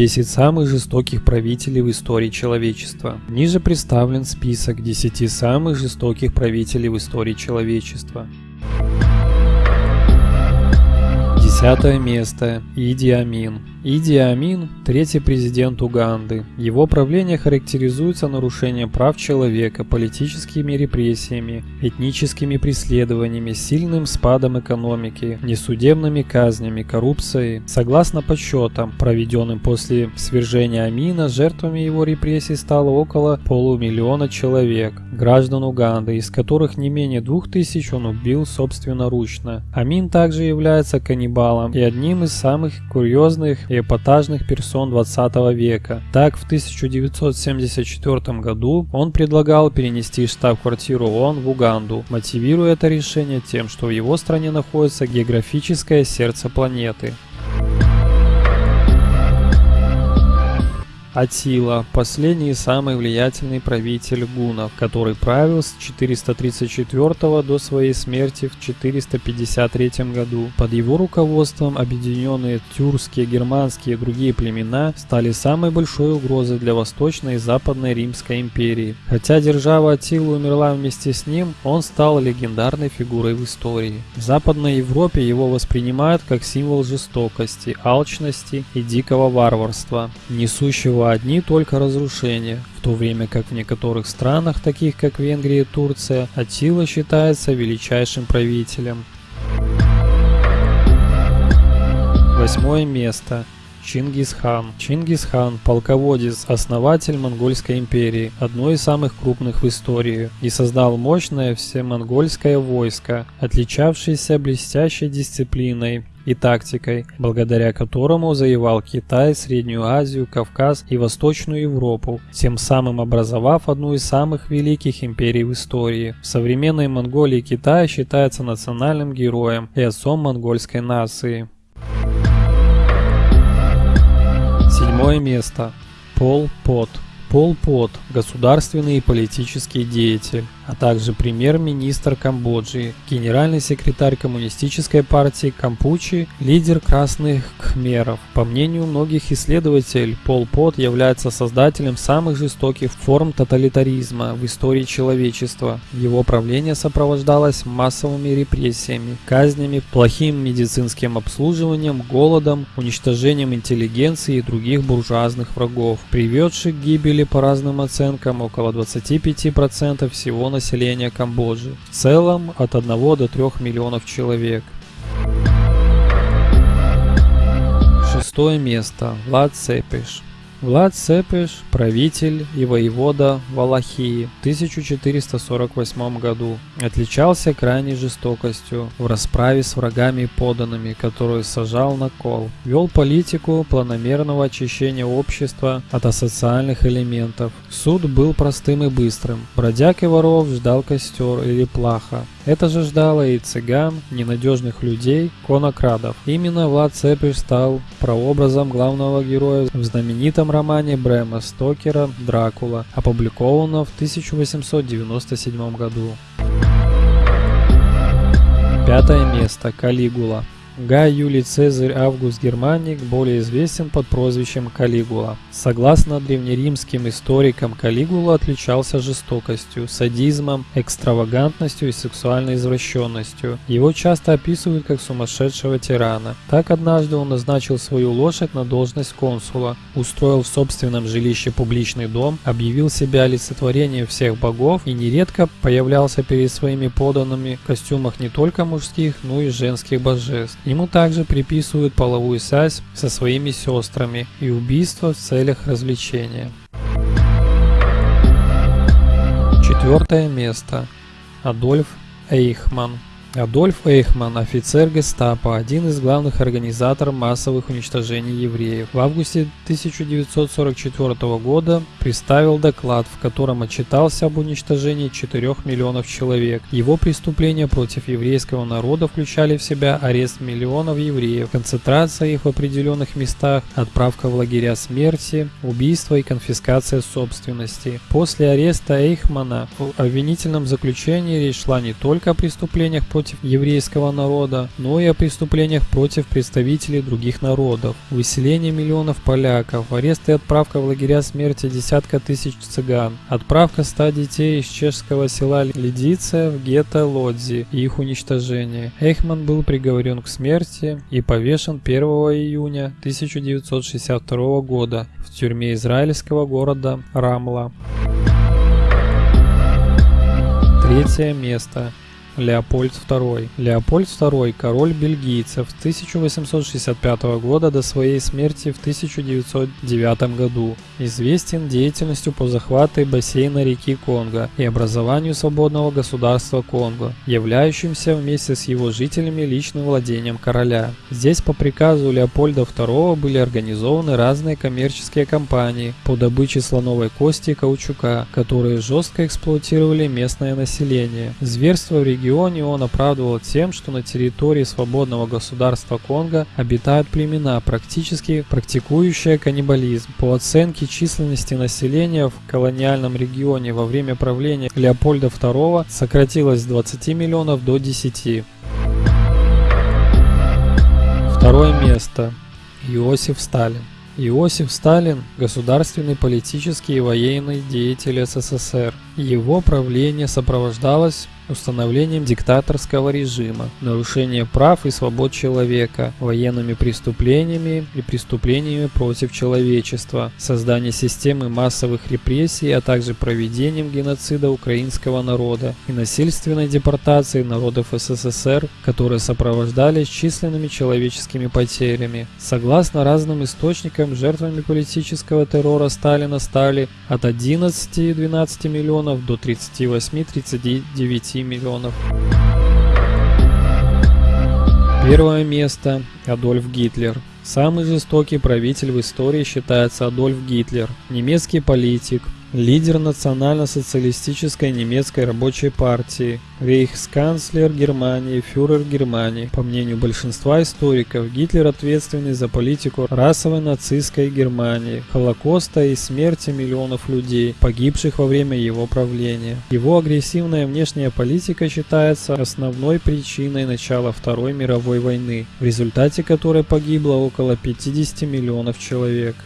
10 самых жестоких правителей в истории человечества. Ниже представлен список 10 самых жестоких правителей в истории человечества. Десятое место. Иди Амин. Иди Амин – третий президент Уганды. Его правление характеризуется нарушением прав человека, политическими репрессиями, этническими преследованиями, сильным спадом экономики, несудебными казнями, коррупцией. Согласно подсчетам, проведенным после свержения Амина, жертвами его репрессий стало около полумиллиона человек, граждан Уганды, из которых не менее двух тысяч он убил собственноручно. Амин также является каннибалом и одним из самых курьезных и эпатажных персон 20 века. Так, в 1974 году он предлагал перенести штаб-квартиру ООН в Уганду, мотивируя это решение тем, что в его стране находится географическое сердце планеты. Атила – последний и самый влиятельный правитель гунов, который правил с 434 до своей смерти в 453 году. Под его руководством объединенные тюркские, германские и другие племена стали самой большой угрозой для Восточной и Западной Римской империи. Хотя держава Атилы умерла вместе с ним, он стал легендарной фигурой в истории. В Западной Европе его воспринимают как символ жестокости, алчности и дикого варварства, несущего его одни только разрушения, в то время как в некоторых странах, таких как Венгрия и Турция, Атила считается величайшим правителем. Восьмое место. Чингисхан. Чингисхан – полководец, основатель Монгольской империи, одной из самых крупных в истории, и создал мощное всемонгольское войско, отличавшееся блестящей дисциплиной, и тактикой, благодаря которому завоевал Китай, Среднюю Азию, Кавказ и Восточную Европу, тем самым образовав одну из самых великих империй в истории. В современной Монголии Китай считается национальным героем и отцом монгольской нации. Седьмое место. Пол Пот. Пол Пот – государственный и политический деятель а также премьер-министр Камбоджи, генеральный секретарь коммунистической партии Кампучи, лидер красных кхмеров. По мнению многих исследователей, Пол Пот является создателем самых жестоких форм тоталитаризма в истории человечества. Его правление сопровождалось массовыми репрессиями, казнями, плохим медицинским обслуживанием, голодом, уничтожением интеллигенции и других буржуазных врагов, приведших к гибели по разным оценкам около 25% всего населения населения Камбоджи, в целом от 1 до 3 миллионов человек. Шестое место. Влад Цепиш. Влад Цепеш, правитель и воевода Валахии в 1448 году, отличался крайней жестокостью в расправе с врагами и поданными, которую сажал на кол. Вел политику планомерного очищения общества от асоциальных элементов. Суд был простым и быстрым. Бродяг и воров ждал костер или плаха. Это же ждало и цыган, ненадежных людей, конокрадов. Именно Влад Цепиш стал прообразом главного героя в знаменитом романе Брэма Стокера «Дракула», опубликованном в 1897 году. Пятое место. Калигула. Гай Юлий Цезарь Август Германик более известен под прозвищем Калигула. Согласно древнеримским историкам, Калигула отличался жестокостью, садизмом, экстравагантностью и сексуальной извращенностью. Его часто описывают как сумасшедшего тирана. Так однажды он назначил свою лошадь на должность консула, устроил в собственном жилище публичный дом, объявил себя олицетворением всех богов и нередко появлялся перед своими поданными в костюмах не только мужских, но и женских божеств. Ему также приписывают половую связь со своими сестрами и убийство в целях развлечения. Четвертое место. Адольф Эйхман Адольф Эйхман, офицер гестапо, один из главных организаторов массовых уничтожений евреев, в августе 1944 года представил доклад, в котором отчитался об уничтожении 4 миллионов человек. Его преступления против еврейского народа включали в себя арест миллионов евреев, концентрация их в определенных местах, отправка в лагеря смерти, убийство и конфискация собственности. После ареста Эйхмана в обвинительном заключении речь шла не только о преступлениях против против еврейского народа, но и о преступлениях против представителей других народов. Выселение миллионов поляков, арест и отправка в лагеря смерти десятка тысяч цыган, отправка ста детей из чешского села Лидиция в гетто Лодзи и их уничтожение. Эйхман был приговорен к смерти и повешен 1 июня 1962 года в тюрьме израильского города Рамла. Третье место. Леопольд II. Леопольд II – король бельгийцев с 1865 года до своей смерти в 1909 году. Известен деятельностью по захвату бассейна реки Конго и образованию свободного государства Конго, являющимся вместе с его жителями личным владением короля. Здесь по приказу Леопольда II были организованы разные коммерческие компании по добыче слоновой кости и каучука, которые жестко эксплуатировали местное население. Зверство в регионе регионе он оправдывал тем, что на территории свободного государства Конго обитают племена, практически практикующие каннибализм. По оценке численности населения в колониальном регионе во время правления Леопольда II сократилось с 20 миллионов до 10. Второе место. Иосиф Сталин. Иосиф Сталин – государственный, политический и военный деятель СССР. Его правление сопровождалось установлением диктаторского режима, нарушением прав и свобод человека, военными преступлениями и преступлениями против человечества, создание системы массовых репрессий, а также проведением геноцида украинского народа и насильственной депортации народов СССР, которые сопровождались численными человеческими потерями. Согласно разным источникам, жертвами политического террора Сталина стали от 11-12 миллионов до 38-39 миллионов. Первое место – Адольф Гитлер. Самый жестокий правитель в истории считается Адольф Гитлер, немецкий политик, лидер национально-социалистической немецкой рабочей партии, рейхсканцлер Германии, фюрер Германии. По мнению большинства историков, Гитлер ответственный за политику расовой нацистской Германии, Холокоста и смерти миллионов людей, погибших во время его правления. Его агрессивная внешняя политика считается основной причиной начала Второй мировой войны, в результате которой погибло около 50 миллионов человек.